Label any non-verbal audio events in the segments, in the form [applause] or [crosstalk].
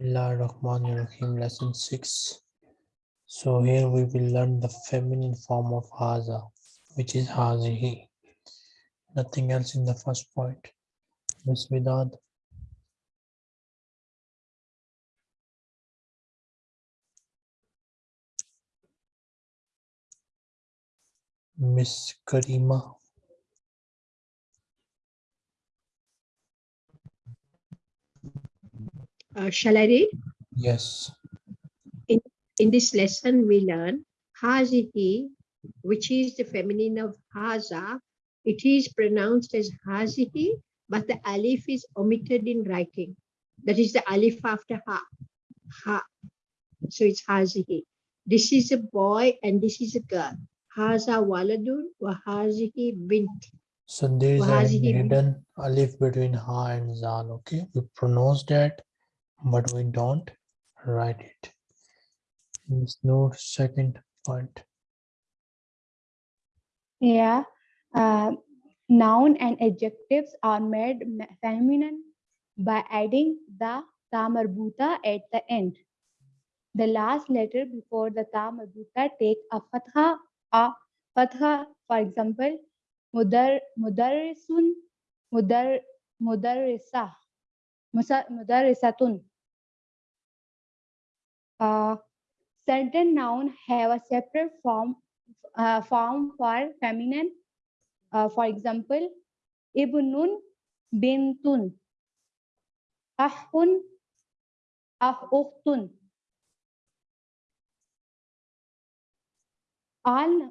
Bismillahirrahmanirrahim, lesson 6. So here we will learn the feminine form of haza, which is hazihi. Nothing else in the first point. Miss Vidad. Miss Karima. Uh, shall I read? Yes. In in this lesson, we learn hazihi, which is the feminine of haza. It is pronounced as hazihi, but the alif is omitted in writing. That is the alif after ha. Ha. So it's hazihi. This is a boy and this is a girl. Haza waladun wa hazihi bint. So there is a hidden alif between ha and zal. Okay, we pronounce that, but we don't write it. There's no second point. Yeah. Uh, noun and adjectives are made feminine by adding the ta marbuta at the end. The last letter before the ta marbuta take a fatha, a fatha. For example, mudar, mudarrisun, mudar, mudarrisa, mudarrisatun. Uh, certain noun have a separate form uh, form for feminine. Uh, for example, ibnun, bintun, ahun, ah ukhtun. All,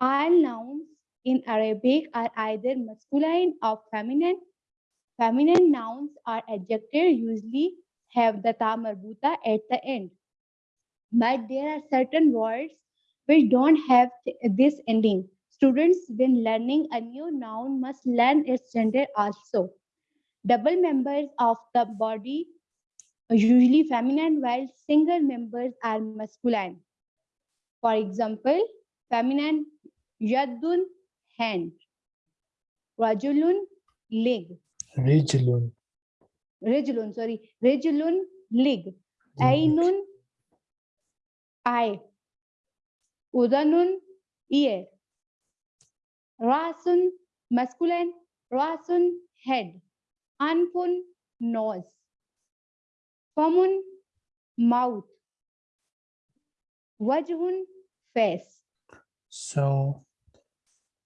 all nouns in Arabic are either masculine or feminine. Feminine nouns are adjectives usually have the ta marbuta at the end. But there are certain words which don't have th- this ending. Students, when learning a new noun, must learn its gender also. Double members of the body usually feminine, while single members are masculine. For example, feminine yadun hand, rajulun leg, Rijlun. Rajulun sorry, rajulun leg, ainun eye, udanun ear, rasun masculine, rasun head, anfun nose, famun mouth, wajhun face. So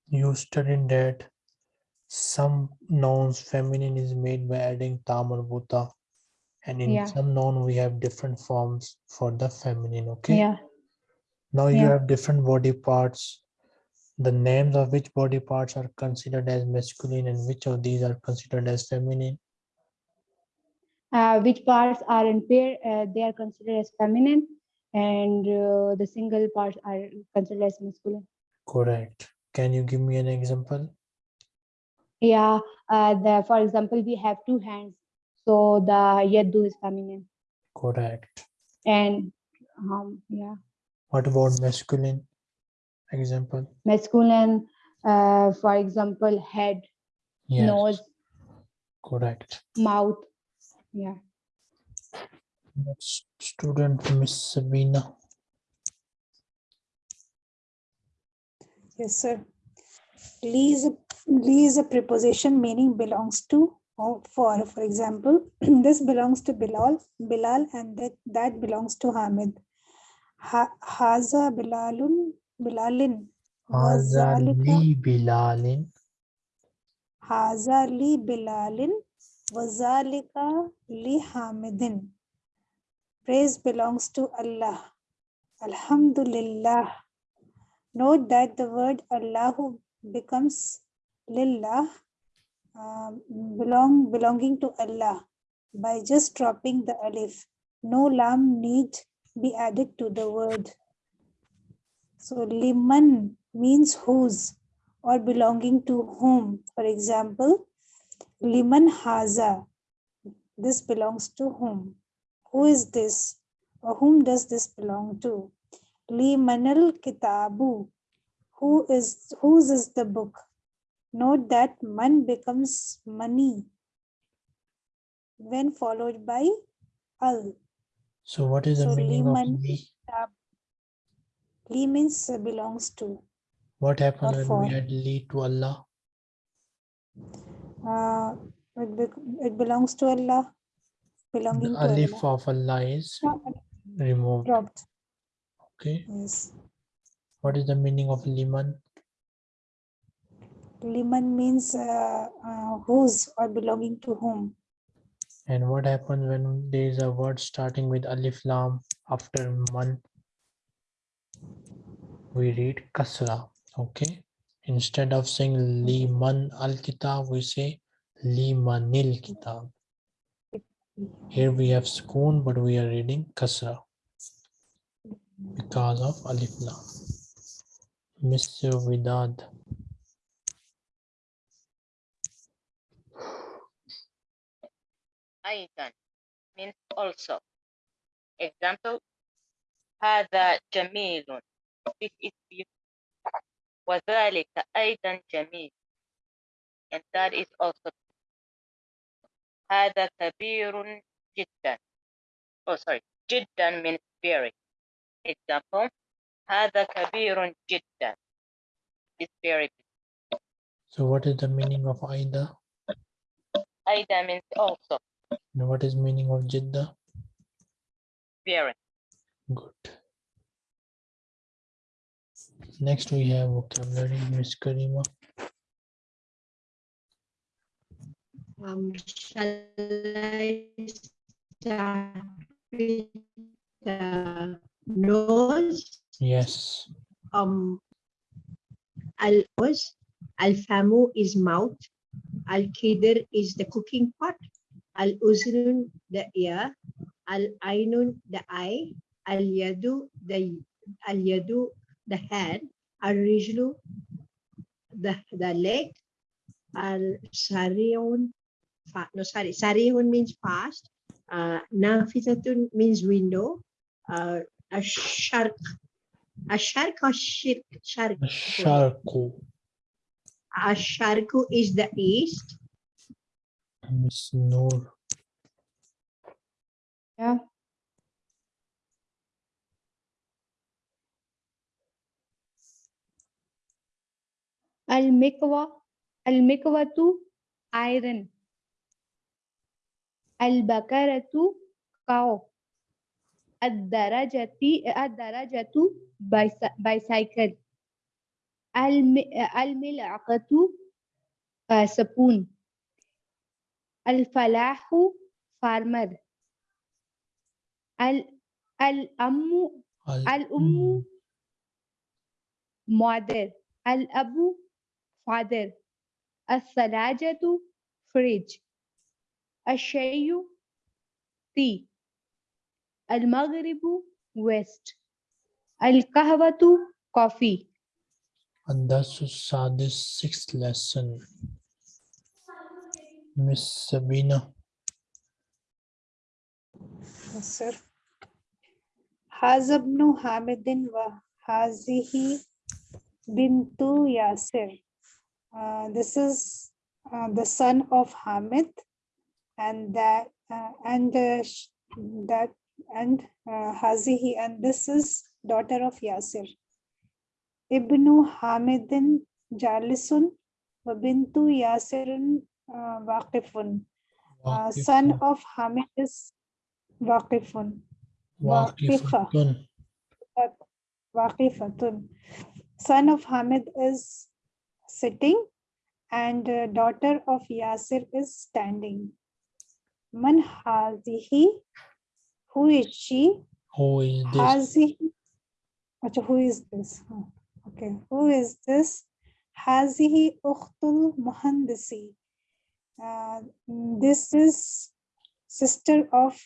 you studied that some nouns feminine is made by adding ta marbuta and in Yeah. some noun we have different forms for the feminine okay? Yeah, now you yeah. have different body parts. The names of which body parts are considered as masculine and which of these are considered as feminine? Uh, which parts are in pair, uh, they are considered as feminine, and uh, the single parts are considered as masculine. correct. Can you give me an example Yeah, uh, the, for example, we have two hands, so the yaddu is feminine, correct and um, yeah, what about masculine example masculine, uh, for example, head, yes nose, correct mouth. Yeah. Next student miss sabina Yes, sir. Lee is a, Lee is a preposition meaning belongs to or for. For example, [clears throat] this belongs to Bilal, Bilal, and that, that belongs to Hamid. Ha, Haza Bilalun, Bilalin. Haza li bilalin Haza li Bilalin. Wazalika li Hamidin. Praise belongs to Allah. Alhamdulillah. Note that the word Allahu becomes Lillah, um, belong, belonging to Allah by just dropping the alif. No lam need be added to the word. So liman means whose or belonging to whom. For example, liman haza. This belongs to whom? Who is this? Or whom does this belong to? Limanal kitabu. Who is whose is the book? Note that man becomes money when followed by al. So what is the So meaning of li? Li means belongs to. What happened when we had li to Allah? Uh, it, bec- it belongs to Allah. Belonging The to alif Allah. of Allah is No, removed. dropped. Okay. Yes. What is the meaning of liman? Liman means uh, uh, whose or belonging to whom. And what happens when there is a word starting with alif lam after man? We read kasra. Okay. Instead of saying liman al kitab, we say limanil kitab. Here we have spoon, but we are reading kasra because of alif lam. Mr. Vidad. أيضا means also. Example هذا جميل This is beautiful. وذلك أيضا جميل and that is also هذا كبير جدا oh sorry جدا means very example هذا كبير جدا is very big. So what is the meaning of Aida? أيضا means also And what is meaning of Jidda? very Good. Next we have vocabulary, Miss Karima. Um, shall I start with the nose? Yes. Um, al nose, al famu is mouth, al kidr is the cooking pot, al uzrun the ear, al ainun the eye, al yadu the al yadu the hand, al rijlu the the leg, al sariun fa, no sorry sariun means fast, uh, nafitatun means window, uh, a shark a shark or shirk shark Sharku. a sharku is the east Miss Noor. Yeah. Al-Mikwa, Al-Mikwatu, iron. Al-Bakaratu, cow. Ad-Darajati, eh, Ad-Darajatu, bicy- bicycle. Al-Mi- Al-Mil'aqatu, uh, spoon. Al-Falahu, farmer. Al Al-Ammu Al- Al-Ummu mother Al-Abu father Al-Salajatu fridge Al-Shayu tea Al-Maghribu west Al-Kahwatu coffee Andasu Sadis sixth lesson. Miss Sabina. Yes, sir. Hazabnu Hamidin wa Hazihi Bintu Yasir. Uh, this is uh, the son of Hamid and that uh, and uh, that and uh, Hazihi and this is daughter of Yasir. Ibnu Hamidin Jalisun wa Bintu Yasirun uh, Waqifun. Uh, son of Hamid is Waqifun. Waqifa. Waqifatun. Waqifatun. Son of Hamid is sitting and uh, daughter of Yasir is standing. Man hazihi? Who is she? Who is this? Hazihi. Acha, who is this? Huh, Okay, who is this? Hazihi ukhtul muhandisi. Uh, this is sister of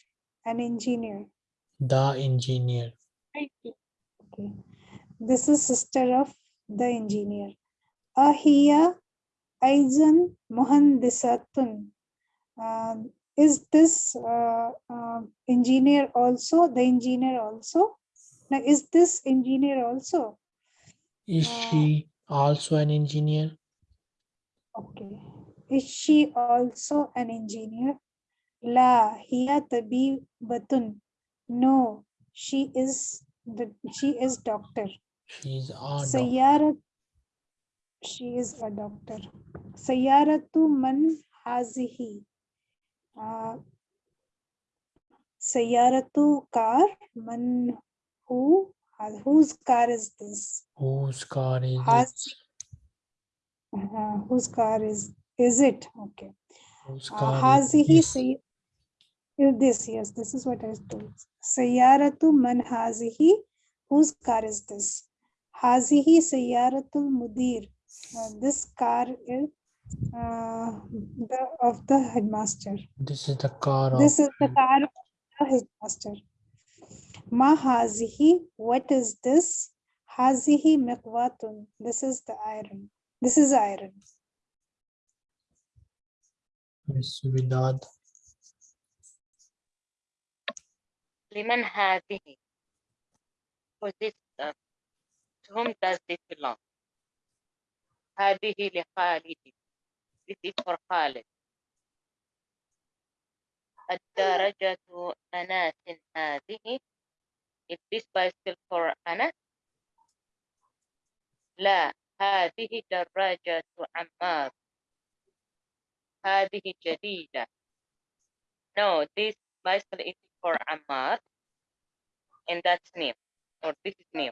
an engineer. The engineer. Okay. This is sister of the engineer. Ahiya Aizan Mohandisatun. Uh, is this uh, uh, engineer also? The engineer also? Now, is this engineer also? Is Uh, she also an engineer? Okay. Is she also an engineer? La hiya tabibatun. No, she is the she is doctor. She's a dog. Sayyarat she is a doctor. Sayyaratu man hazihi. Uh, Sayyaratu car man who has- whose car is this? Whose car is Has it? uh, whose car is is it? Okay. Whose Uh, car is hazihi this? say this yes this is what I told. Sayyaratu man hazihi whose car is this? Hazihi sayyaratul mudir. Uh, this car is uh, the of the headmaster. This is the car of This is the car of the headmaster. Ma hazihi, what is this? Hazihi miqwatun. This is the iron. This is iron. Miss Vidad. لمن هذه? For this, uh, to whom does this belong? هذه لخالد. This is for Khalid. الدرجة أناس هذه. Is this bicycle for Anas? لا هذه دراجة عمار. هذه جديدة. No, this bicycle is for Ammar. And that's new. Or this is new.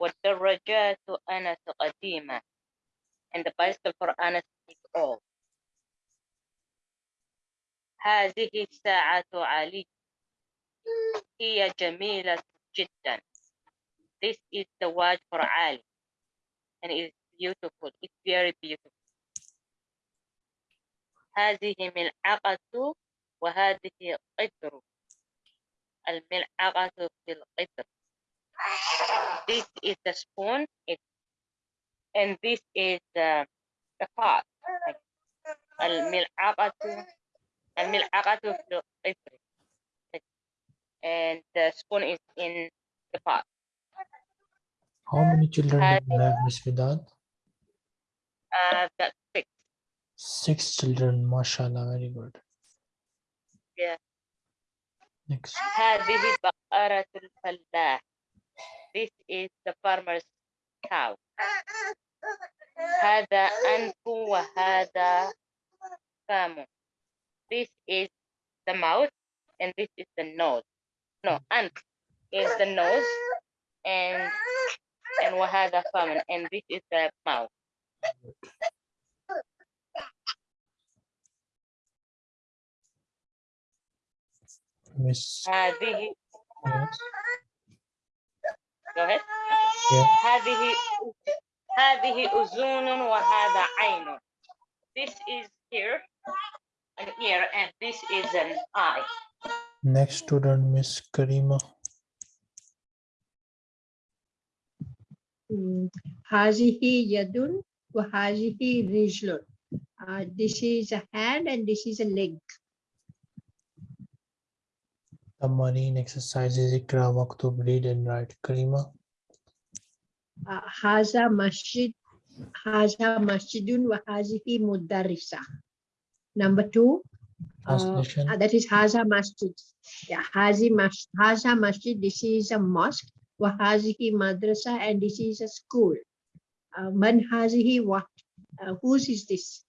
والدراجات أنس قديمة. And the bicycle for Anas is old. هذه الساعة علي. هي جميلة جدا. This is the watch for Ali. And it's beautiful. It's very beautiful. هذه ملعقة وهذه قدر. الملعقة في القدر. This is the spoon. It, and this is the, the pot. الملعقة الملعقة في القدر. And the spoon is in the pot. How many children do you have, Miss Vidad? Uh, that's six. Six children, mashallah, very good. Yeah. Next. هذه بقرة الفلاح. This is the farmer's cow. هذا أنف وهذا فم. This is the mouth and this is the nose. No, أنف is the nose and and وهذا فم and this is the mouth. Miss. هذه Yes. go ahead. Yeah. هذه هذه أذن وهذا عين. This is here, an ear, and this is an eye. Next student, Miss Karima. Mm, Hazihi yadun wa hazihi rijlun. Uh, this is a hand and this is a leg. The marine exercises Ikra Maktub, read and write. Karima. Uh, haza masjid, haza masjidun wa hazihi mudarrisa. Number two, Translation. uh, that is haza masjid. Yeah, hazi mas, haza masjid. This is a mosque. Wa hazihi madrasa, and this is a school. Uh, man hazihi what? Uh, whose is this?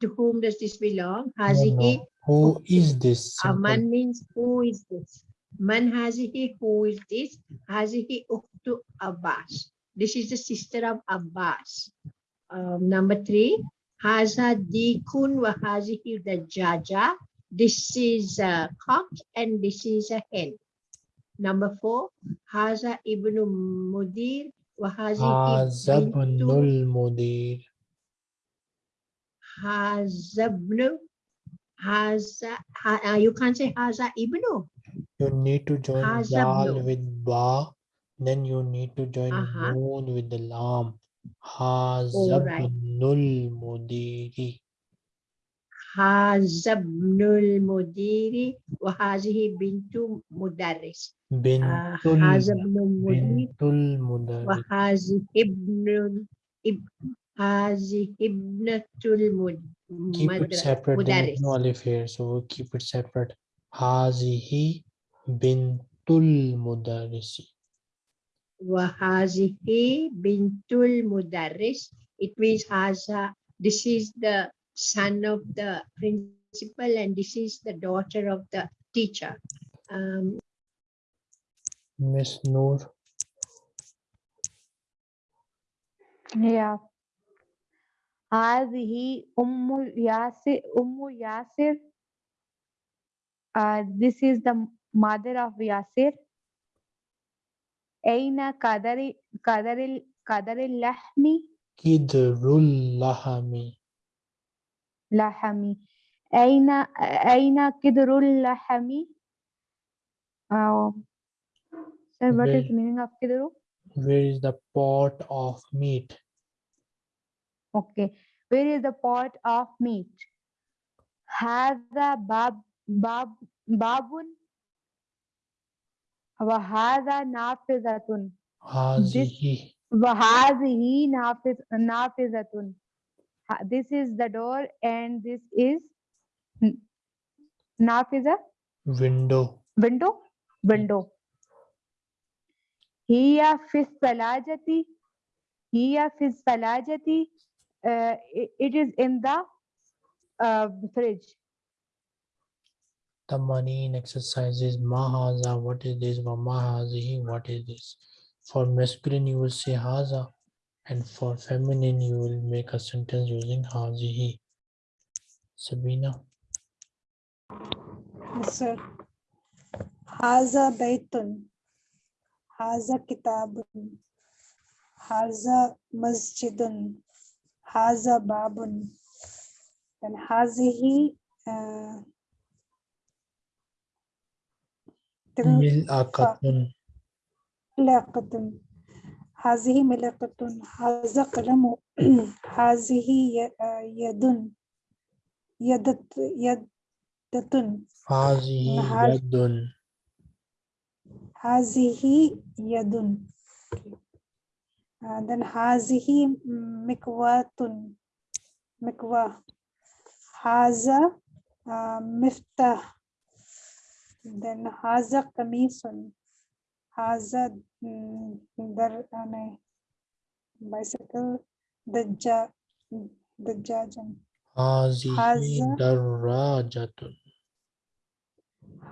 To whom does this belong? Hazihi. no. Who is this? Uh, man means who is this? Man hazihi, who is this? Hazihi uktu Abbas. This is the sister of Abbas. Um, number three, haza dikun wa hazihi dajaja. This is a cock and this is a hen. Number four, haza ibnu mudir wa bintu Azabnul Mudir. hazabnu. Haza, ha, uh, you can't say haza ibnu. You need to join Hazabnu. With Ba. Then you need to join Uh-huh. Noon with the Lam. right. Hazabnul Mudiri. هذا ابن المدير وهذه بنت مدرس آه، Bintul, هذا ابن المدير Bintul Mudaris. وهذه ابن اب- هذه ابنة المد- Keep it madra- separate. There is mudaris. no alif here, so we'll keep it separate. Hazihi bintul mudarrisi. Wahazihi bintul mudarris. It means Haza. This is the son of the principal and this is the daughter of the teacher. Um, Miss Noor. Yeah. هذه أم ياسر أم ياسر uh, this is the mother of Yasir أين قدر قدر قدر اللحم Kidrul lahami. لحم أين أين قدر اللحم uh, sir what is Where- the meaning of قدر Where is the pot of meat? Okay. Where is the pot of meat? هذا باب باب باب وهذا نافذة Hazihi. وهذه نافذ نافذة Ha- this is the door and this is naf is a window. window window. Hiya fi salajati hiya fi salajati uh, it is in the uh, fridge. The money in exercises mahaza what is this? Wa what is this? For masculine you will say haza. And for feminine, you will make a sentence using hazihi. Sabina. Yes, sir. Haza baytun. Haza kitabun. Haza masjidun. Haza babun. And hazihi uh, Mil akatun. Lakatun. هذه ملاقة هذا قلم [clears throat] هذه آه، يد يدة Hazihi Haz- yadun. هذه يد. then هذه مكواة مكواة هذا uh, مفتاح. then هذا قميص. هذا there on a bicycle the the judge hazihi darrajatun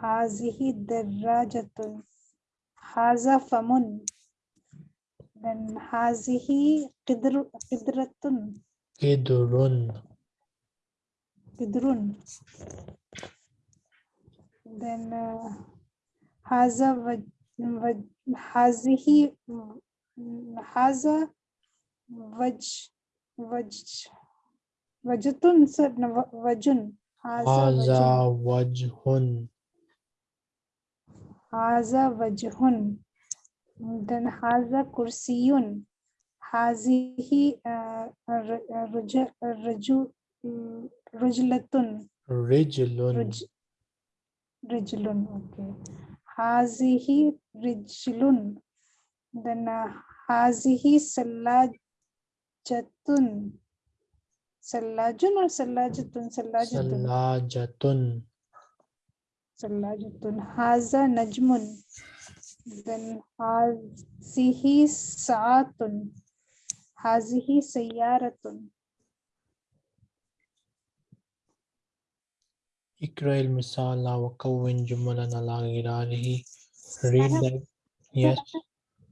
hazihi darrajatun haza famun then hazihi qidr qidratun qidrun qidrun then uh, هذه هذا وج وج وجتن سر وجن هذا وجن Haza wajhun. هذا وجه then هذا كرسي هذه آه، ر- رج- رجو رجلة Rijlun. رج رجل okay Hazihi rijlun. Then uh, Hazihi salajatun. Salajun or sallajatun, sallajatun. Sallajatun. Salajatun. Haza najmun. Then Hazihi saatun. Hazihi sayyaratun. اقرأ المثال وكون جملا على غراره. Read that. Yes.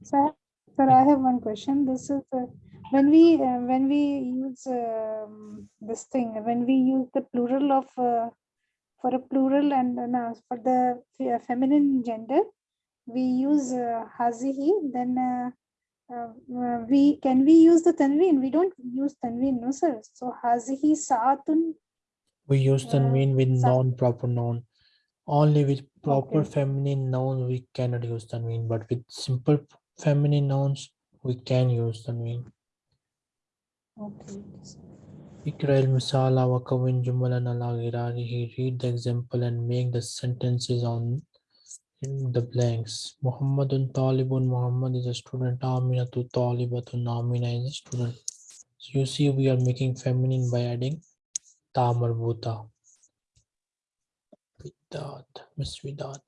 Sir, sir, I have one question. This is uh, when we uh, when we use um, this thing when we use the plural of uh, for a plural and uh, no, for the fe- feminine gender we use uh, hazihi then uh, uh, uh, we can we use the tanween we don't use tanween no sir so hazihi saatun we use tanween with non-proper noun. Only with proper okay. feminine noun we cannot use tanween, but with simple feminine nouns we can use tanween. Okay. Ikra al-misala wa kawin jumalan ala ghirarihi. Read the example and make the sentences on in the blanks. Muhammadun Talibun. Muhammad is a student. Amina tu Talibatun. Amina is a student. So you see we are making feminine by adding Ta marbuta. Widad. Miss Widad.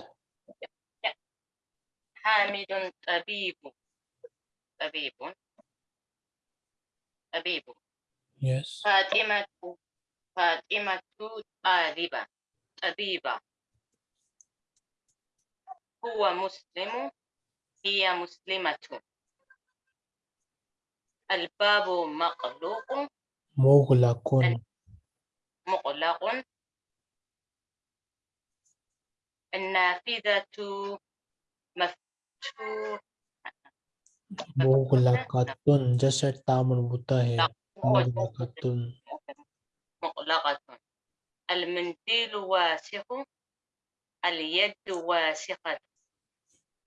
حامد طبيب طبيب طبيب Yes. فاطمة فاطمة طالبة طبيبة هو مسلم هي مسلمة الباب مغلوق مغلق. مغلق النافذة مفتوحة مغلقة جسر تا مربوطة مغلقة. مغلقة. المنديل واسع اليد واسعة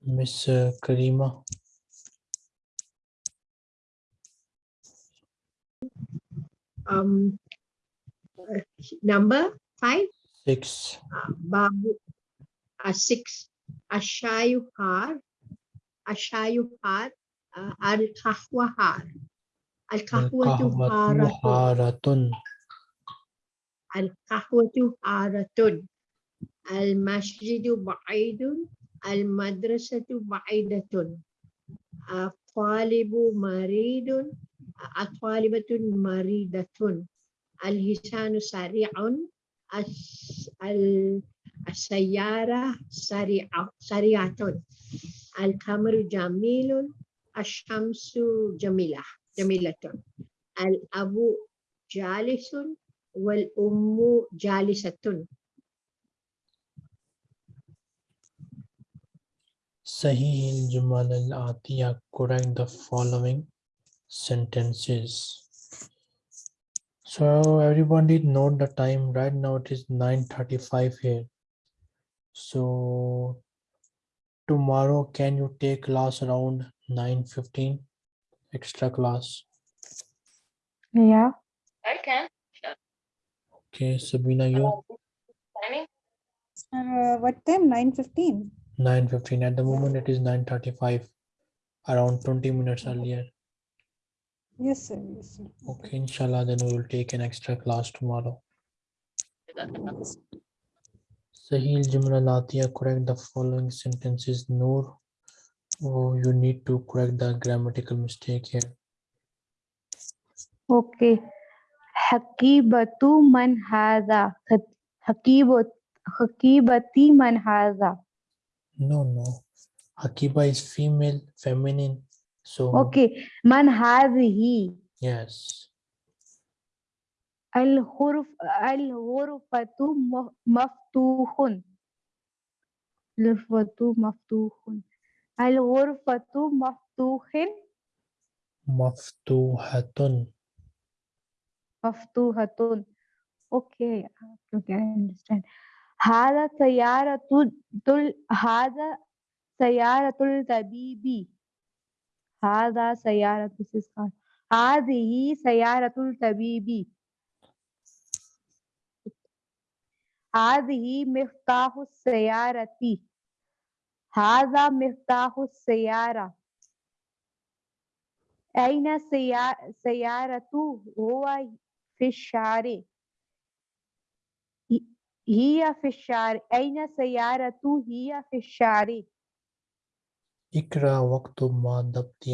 مس كريمة. um, number five, Six. uh, Babu, uh, six, Ashayuhar, Ashayuhar, uh, Al-Kahwahar. Al-Kahwatu القهوة haratun. حارة. Al-Kahwatu haratun. Al-Masjidu ba'idun. Al-Madrasatu ba'idatun. Al-Talibu maridun. Al-Talibatun maridatun. Al-Hisanu sari'un. As- al- As-Sayyara sari'a- sari'atun. Al-Kamru jamilun. Ash-Shamsu jamilah. Jamilatun. Al-Abu jalisun. Wal-Ummu jalisatun. صحيح الجمل الآتية correct the following sentences. So everybody note the time right now it is 9:35 here. So tomorrow can you take class around 9:15 extra class? Yeah. I can Okay, Sabina you timing Uh, what time? Nine fifteen. 9:15 at the moment it is 9:35 around 20 minutes earlier. Yes, sir. Yes, sir. Okay, inshallah then we will take an extra class tomorrow. Sahil Jumla Latiya, correct the following sentences. Noor, oh, you need to correct the grammatical mistake here. Okay. Hakibatu man hadha. Hakibat Hakibati man hadha. No, no. Hakiba is female, feminine. So Okay. Man hadhihi. yes. الغرف الغرفة م- مفتوح الغرفة مفتوح الغرفة مفتوح Maftuhatun. مفتوحة okay okay I understand هذا سيارة تل هذا سيارة الطبيب هذا سيارة this is car. هذه سيارة الطبيب هذه مفتاح السيارة هذا مفتاح السيارة أين سيا- سيارته هو في الشارع هي- هي في الشارع أين سيارته هي في الشارع Ikra waqtu ma dabti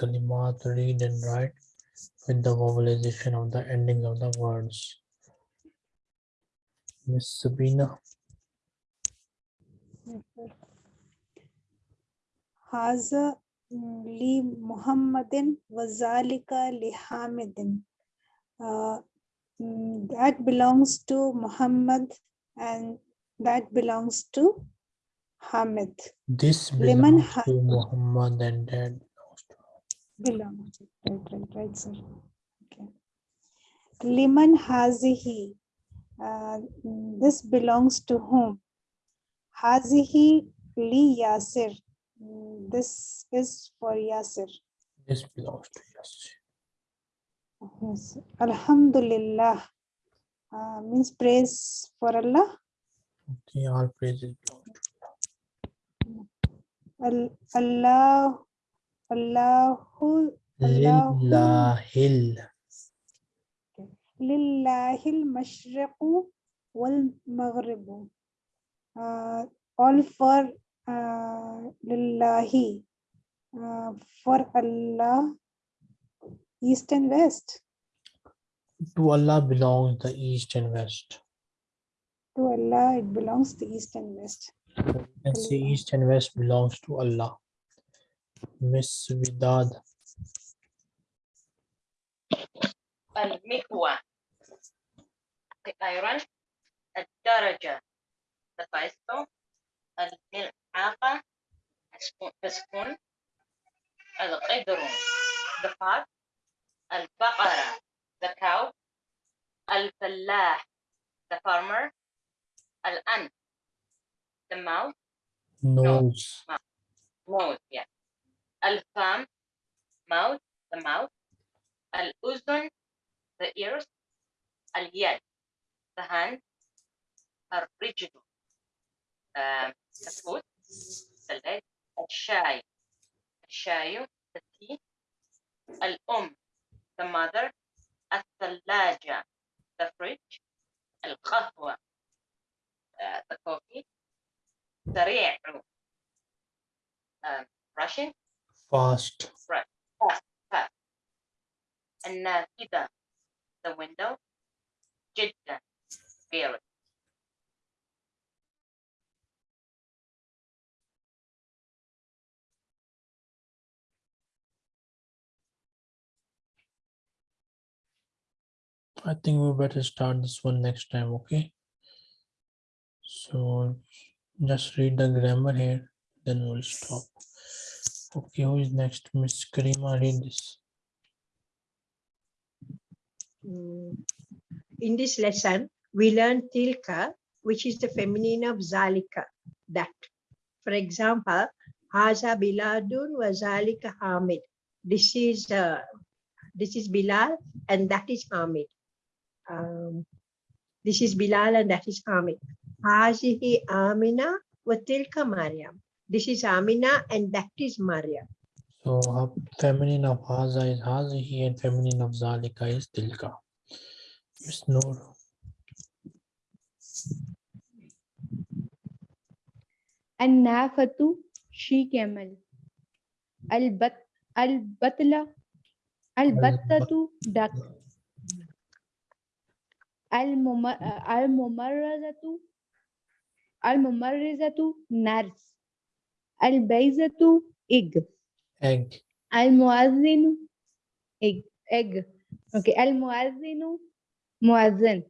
kalimat read and write with the vowelization of the ending of the words. Miss Sabina. Haza li Muhammadin wazalika li Hamidin. Uh, mm, that belongs to Muhammad and that belongs to Hamid. This Liman belongs to Muhammad and that belongs to Belongs. Right, right, right, sir. Okay. Liman hazihi. Uh, this belongs to whom? Hazihi li Yasir. This is for Yasir. this belongs to yes. Yes. Alhamdulillah uh, means praise for Allah. Okay, all praises Al- Allah, Allahu, Lillahil. Lillahil mashriqu wal maghribu. Uh, all for uh, Lillahi. Uh, for Allah, East and West. To Allah belongs the East and West. To Allah, it belongs the East and West You can say Allah. east and west belongs to Allah. Miss Vidad. المكوى the iron الدرجة the bicycle الملعقة spoon- the spoon القدر the pot البقرة the cow الفلاح the farmer الأنف the mouth Nose. nose yeah الفم mouth the mouth الأذن the ears اليد the hand الرجل um, the foot the leg الشاي الشاي the tea الأم the mother الثلاجة the fridge القهوة uh, the coffee سريع um, rushing Fast. النافذة the window جدا very I think we better start this one next time, okay? So just read the grammar here, then we'll stop. Okay, who is next? Miss Karima, read this. Mm. In this lesson, we learn tilka, which is the feminine of zalika, that. For example, Haza Bilalun wa zalika Hamid. This is uh, this is Bilal and that is Hamid. Um, this is Bilal and that is Hamid. Hazihi Amina wa tilka Maryam. This is Amina and that is Maryam. So feminine of Haza is Hazihi and feminine of Zalika is tilka. Miss Noor. And Nafatu she camel. Al-bat, al-batla, al-battatu duck. Al-mumarrazatu الممرزة الممرزة nurse البيزة egg Egg. المؤذن egg egg okay المؤذن مؤذن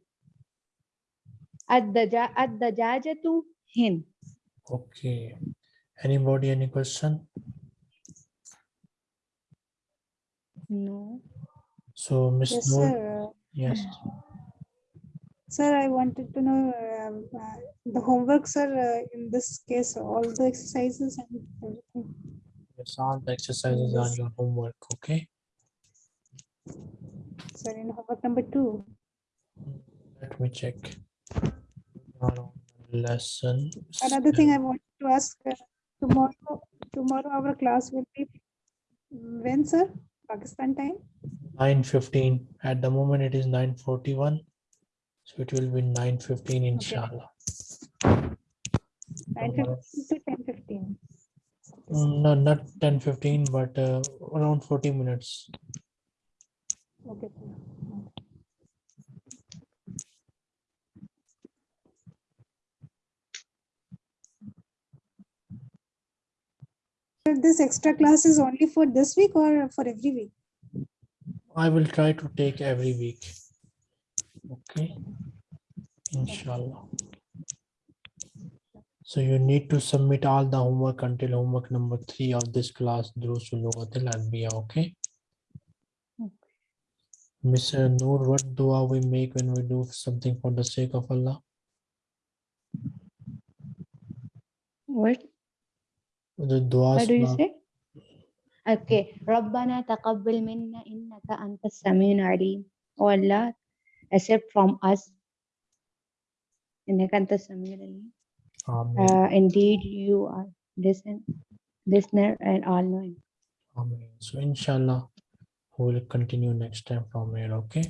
الدجا الدجاجة hen Okay. Anybody, any question? no So Miss yes Noor, sir yes. Sir, I wanted to know um, uh, the homework, sir, uh, in this case, all the exercises and everything. Yes, all the exercises are your homework, okay? Sir, in homework number two. Let me check. Lesson. Another thing I wanted to ask, uh, tomorrow, tomorrow our class will be when, sir? Pakistan time? Nine fifteen. At the moment, it is nine forty-one. So it will be nine fifteen, inshallah. Nine fifteen to ten fifteen. Mm, No, not ten fifteen, but uh, around forty minutes. Okay. sir. Sir, This extra class is only for this week or for every week? I will try to take every week. Okay inshallah so you need to submit all the homework until homework number three of this class through Sulugatil Anbiya, okay? Mr. Noor, what dua we make when we do something for the sake of Allah? What? The dua. What do you say? Okay. Rabbana taqabbil minna innaka anta samin alim. O Allah, accept from us uh, indeed, you are listen, listener and all knowing. Amen. So, inshallah, we will continue next time from here. Okay.